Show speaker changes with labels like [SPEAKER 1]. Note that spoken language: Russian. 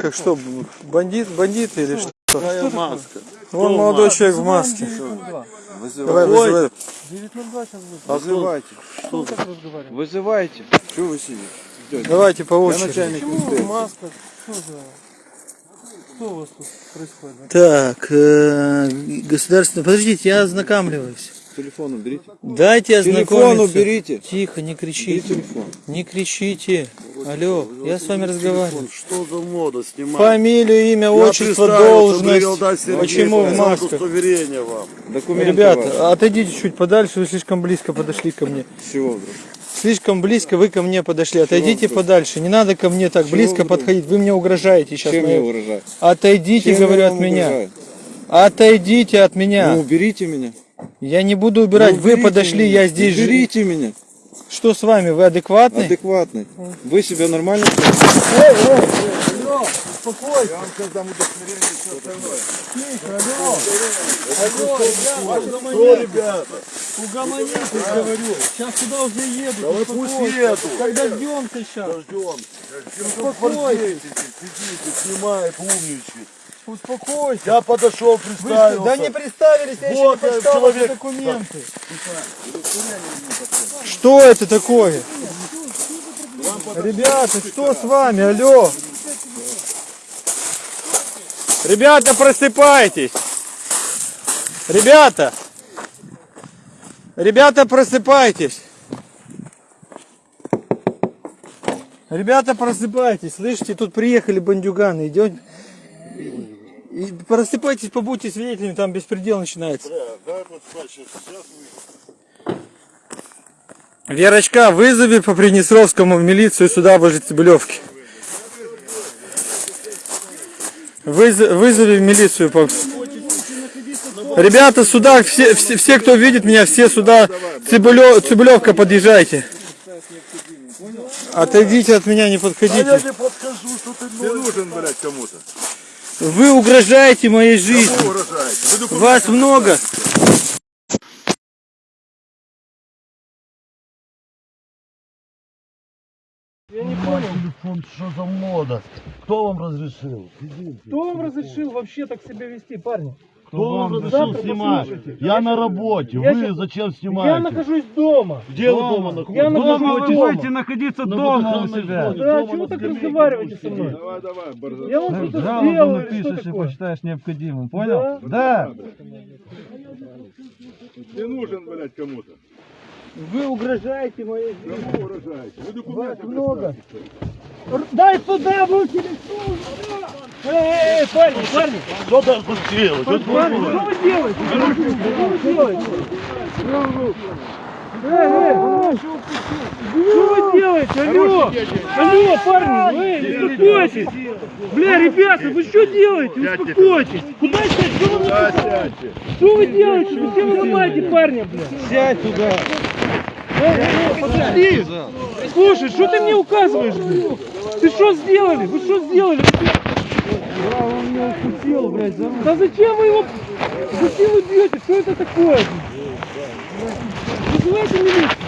[SPEAKER 1] Как что, бандит, бандит или что?
[SPEAKER 2] Какая маска?
[SPEAKER 1] Вон молодой человек в маске. Давай,
[SPEAKER 2] Вызывайте.
[SPEAKER 1] вызывай.
[SPEAKER 3] 902 сейчас будет.
[SPEAKER 2] Вызывайте.
[SPEAKER 3] Что разговариваем?
[SPEAKER 2] Вызывайте. Что вы сидите? Ждете?
[SPEAKER 1] Давайте по
[SPEAKER 2] Я
[SPEAKER 1] очереди.
[SPEAKER 2] начальник
[SPEAKER 3] Почему маска? Что за... Что у вас тут происходит?
[SPEAKER 1] Так, э, государственный... Подождите, я ознакомливаюсь.
[SPEAKER 2] Телефон уберите.
[SPEAKER 1] Дайте
[SPEAKER 2] Телефон
[SPEAKER 1] ознакомиться.
[SPEAKER 2] уберите.
[SPEAKER 1] Тихо, не
[SPEAKER 2] Бери
[SPEAKER 1] кричите.
[SPEAKER 2] телефон.
[SPEAKER 1] Не кричите. Алло, я с вами разговариваю.
[SPEAKER 4] Что за мода снимать?
[SPEAKER 1] Фамилию, имя, отчество, должность.
[SPEAKER 4] Сергей,
[SPEAKER 1] Почему в масках?
[SPEAKER 2] Документы ваши.
[SPEAKER 1] Ребята, отойдите чуть подальше, вы слишком близко подошли ко мне.
[SPEAKER 2] С чего вдруг?
[SPEAKER 1] Слишком близко вы ко мне подошли. Отойдите
[SPEAKER 2] вдруг?
[SPEAKER 1] подальше. Не надо ко мне так
[SPEAKER 2] Чего
[SPEAKER 1] близко
[SPEAKER 2] вдруг?
[SPEAKER 1] подходить. Вы мне угрожаете сейчас.
[SPEAKER 2] Чем я выражаю?
[SPEAKER 1] Отойдите,
[SPEAKER 2] Чем
[SPEAKER 1] говорю, от меня.
[SPEAKER 2] угрожаю?
[SPEAKER 1] Отойдите от меня.
[SPEAKER 2] Ну, уберите меня.
[SPEAKER 1] Я не буду убирать.
[SPEAKER 2] Ну,
[SPEAKER 1] вы подошли,
[SPEAKER 2] меня.
[SPEAKER 1] я здесь же.
[SPEAKER 2] Уберите меня.
[SPEAKER 1] Что с вами? Вы адекватный?
[SPEAKER 2] Адекватный. Вы себя нормально
[SPEAKER 4] Что, ребята?
[SPEAKER 1] Угомонитесь, говорю. Сейчас туда уже еду.
[SPEAKER 4] Да вы пусть едут.
[SPEAKER 1] Когда ждемся сейчас.
[SPEAKER 4] Ждем.
[SPEAKER 1] Успокойтесь.
[SPEAKER 4] Сидите, снимает, умничает.
[SPEAKER 1] Успокойся.
[SPEAKER 4] Я подошел,
[SPEAKER 1] Вы
[SPEAKER 4] представился.
[SPEAKER 1] да не представились, я
[SPEAKER 4] Вот,
[SPEAKER 1] еще не почитал
[SPEAKER 4] человек-
[SPEAKER 1] документы. Что это такое? Ребята, что с вами? Алло. Ребята, просыпайтесь. Ребята. Ребята, просыпайтесь. Ребята, просыпайтесь. Слышите, тут приехали бандюганы. Идет. И просыпайтесь, побудьте свидетелями, там беспредел начинается.
[SPEAKER 4] Дай вот спать, сейчас, сейчас вы-
[SPEAKER 1] Верочка, вызови по Приднестровскому в милицию сюда возле Цибулевки. Выз- вызови в милицию. по- Ребята, сюда, все, все, все, кто видит меня, все сюда, Цибулев, Цибулевка, подъезжайте. Отойдите от меня, не
[SPEAKER 4] А я
[SPEAKER 1] подходите.
[SPEAKER 4] не подхожу, что Ты
[SPEAKER 5] нужен, блядь, кому-то.
[SPEAKER 1] Вы угрожаете моей жизни.
[SPEAKER 5] Угрожаете. Вы документы
[SPEAKER 1] Вас много.
[SPEAKER 4] телефон, что за мода? Кто вам разрешил?
[SPEAKER 3] Кто вам разрешил вообще так себя вести, парни?
[SPEAKER 4] Кто вам
[SPEAKER 3] Завтра
[SPEAKER 4] снимать? Я на работе,
[SPEAKER 3] Я
[SPEAKER 4] вы
[SPEAKER 3] щас-
[SPEAKER 4] зачем
[SPEAKER 3] Я
[SPEAKER 4] снимаете?
[SPEAKER 3] нахожусь дома.
[SPEAKER 4] Где вы дома находитесь?
[SPEAKER 3] Я нахожусь
[SPEAKER 4] Дома
[SPEAKER 3] дома.
[SPEAKER 4] будете
[SPEAKER 3] находиться
[SPEAKER 4] дома у себя.
[SPEAKER 3] Да, чего вы так разговариваете со мной?
[SPEAKER 5] Давай, давай.
[SPEAKER 3] Я вам что-то сделал или что такое?
[SPEAKER 6] посчитаешь необходимым,
[SPEAKER 3] понял?
[SPEAKER 6] Да.
[SPEAKER 5] Ты нужен, блядь, кому-то.
[SPEAKER 3] Вы угрожаете моей жизни.
[SPEAKER 5] Кому угрожаете? Вы
[SPEAKER 3] Вас
[SPEAKER 5] документы
[SPEAKER 3] много. Р- Дай сюда телефон! Эй, эй, парни, парни!
[SPEAKER 4] Что ты тут делаешь? Вот
[SPEAKER 3] Парни, что вы делаете? Что вы делаете? Эй, эй, что вы делаете? Алло! Алло, парни, эй, успокойтесь! Бля, ребята, вы что делаете? Успокойтесь! Куда сядь? Что вы,
[SPEAKER 5] Да, сядьте.
[SPEAKER 3] что вы делаете? Вы все ломаете парня, бля?
[SPEAKER 6] Сядь туда.
[SPEAKER 3] Эй, эй, подожди! Слушай, что ты мне указываешь? блин? Ты что сделали? Вы что сделали?
[SPEAKER 6] Да, он меня укусил, блядь, за
[SPEAKER 3] Да зачем вы его... Зачем вы бьете? Что это такое? Вызывайте милицию.